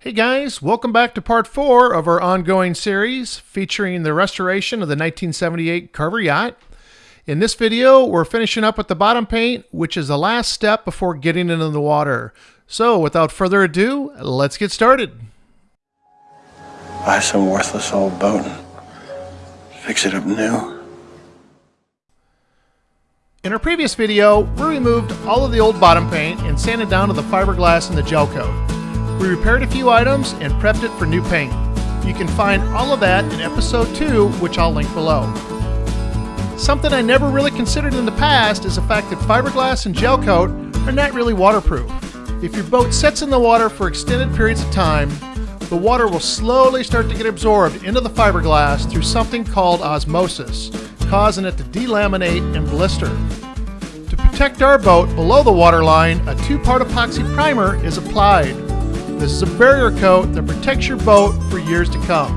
Hey guys, welcome back to part four of our ongoing series featuring the restoration of the 1978 Carver yacht. In this video, we're finishing up with the bottom paint, which is the last step before getting into the water. So without further ado, let's get started. Buy some worthless old boat and fix it up new. In our previous video, we removed all of the old bottom paint and sanded down to the fiberglass and the gel coat. We repaired a few items and prepped it for new paint. You can find all of that in episode 2, which I'll link below. Something I never really considered in the past is the fact that fiberglass and gel coat are not really waterproof. If your boat sits in the water for extended periods of time, the water will slowly start to get absorbed into the fiberglass through something called osmosis, causing it to delaminate and blister. To protect our boat below the waterline, a two-part epoxy primer is applied. This is a barrier coat that protects your boat for years to come.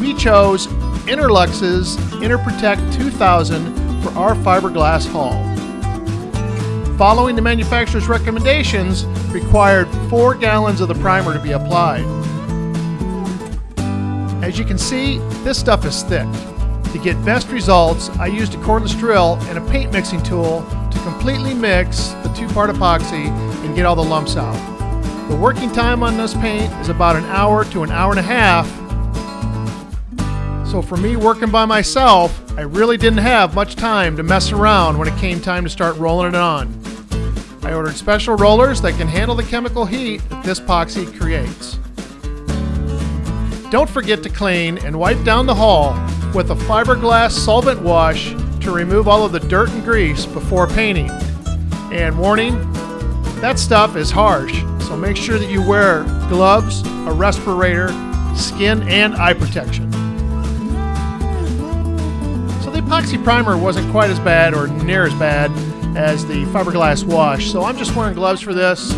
We chose Interlux's Interprotect 2000 for our fiberglass hull. Following the manufacturer's recommendations required 4 gallons of the primer to be applied. As you can see, this stuff is thick. To get best results, I used a cordless drill and a paint mixing tool to completely mix the two-part epoxy and get all the lumps out. The working time on this paint is about an hour to an hour and a half. So for me working by myself, I really didn't have much time to mess around when it came time to start rolling it on. I ordered special rollers that can handle the chemical heat that this epoxy creates. Don't forget to clean and wipe down the hull with a fiberglass solvent wash to remove all of the dirt and grease before painting. And warning, that stuff is harsh, so make sure that you wear gloves, a respirator, skin and eye protection. So the epoxy primer wasn't quite as bad or near as bad as the fiberglass wash, so I'm just wearing gloves for this.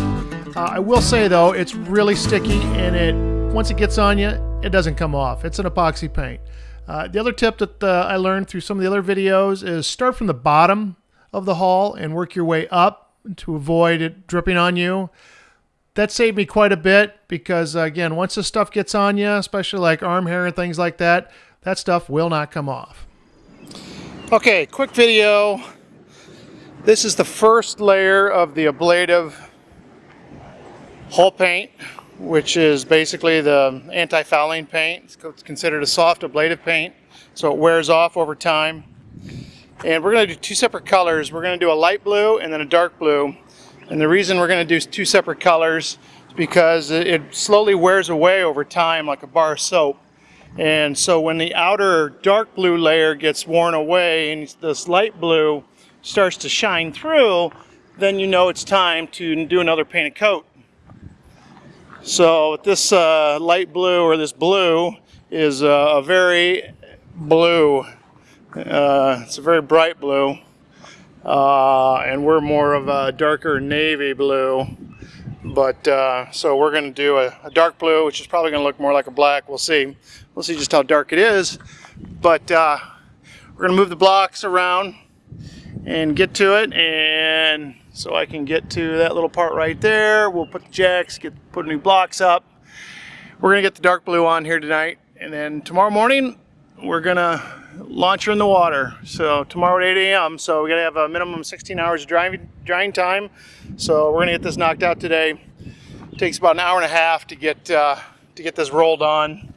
Uh, I will say though, it's really sticky and it once it gets on you, it doesn't come off. It's an epoxy paint. Uh, the other tip that uh, I learned through some of the other videos is start from the bottom of the hull and work your way up to avoid it dripping on you. That saved me quite a bit because, uh, again, once this stuff gets on you, especially like arm hair and things like that, that stuff will not come off. Okay, quick video. This is the first layer of the ablative hull paint which is basically the anti-fouling paint. It's considered a soft ablative paint, so it wears off over time. And we're going to do two separate colors. We're going to do a light blue and then a dark blue. And the reason we're going to do two separate colors is because it slowly wears away over time like a bar of soap. And so when the outer dark blue layer gets worn away and this light blue starts to shine through, then you know it's time to do another painted coat. So this uh, light blue or this blue is uh, a very blue. Uh, it's a very bright blue. Uh, and we're more of a darker navy blue. But uh, so we're going to do a, a, dark blue, which is probably going to look more like a black. We'll see. We'll see just how dark it is. But uh, we're going to move the blocks around and get to it and so I can get to that little part right there. We'll put the jacks, get put new blocks up. We're gonna get the dark blue on here tonight and then tomorrow morning we're gonna launch her in the water. So tomorrow at 8 a.m. So we're gonna have a minimum 16 hours of drying, drying time. So we're gonna get this knocked out today. It takes about an hour and a half to get uh, to get this rolled on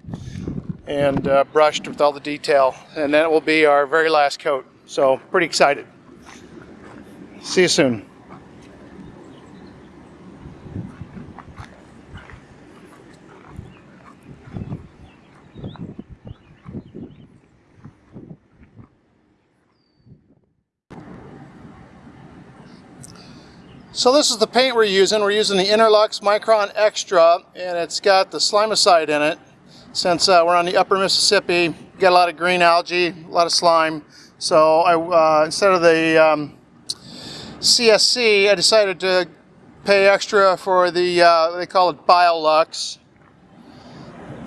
and uh, brushed with all the detail. And then it will be our very last coat. So pretty excited. See you soon. So this is the paint we're using. We're using the Interlux Micron Extra and it's got the slimicide in it. Since uh, we're on the upper Mississippi, got a lot of green algae, a lot of slime. So I, uh, instead of the um, CSC, I decided to pay extra for the, uh, they call it BioLux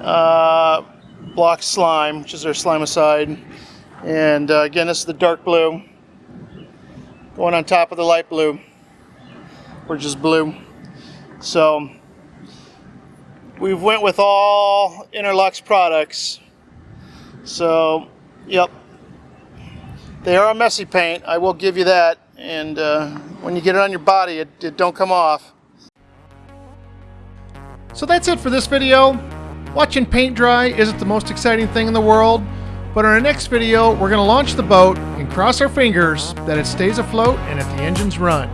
uh, block slime, which is their slimicide. And uh, again, this is the dark blue going on top of the light blue, which is blue. So we've went with all Interlux products. So, yep. They are a messy paint, I will give you that. And uh, when you get it on your body, it, it don't come off. So that's it for this video. Watching paint dry isn't the most exciting thing in the world, but in our next video, we're going to launch the boat and cross our fingers that it stays afloat and that the engines run.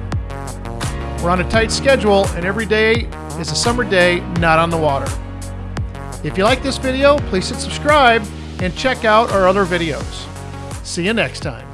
We're on a tight schedule, and every day is a summer day not on the water. If you like this video, please hit subscribe and check out our other videos. See you next time.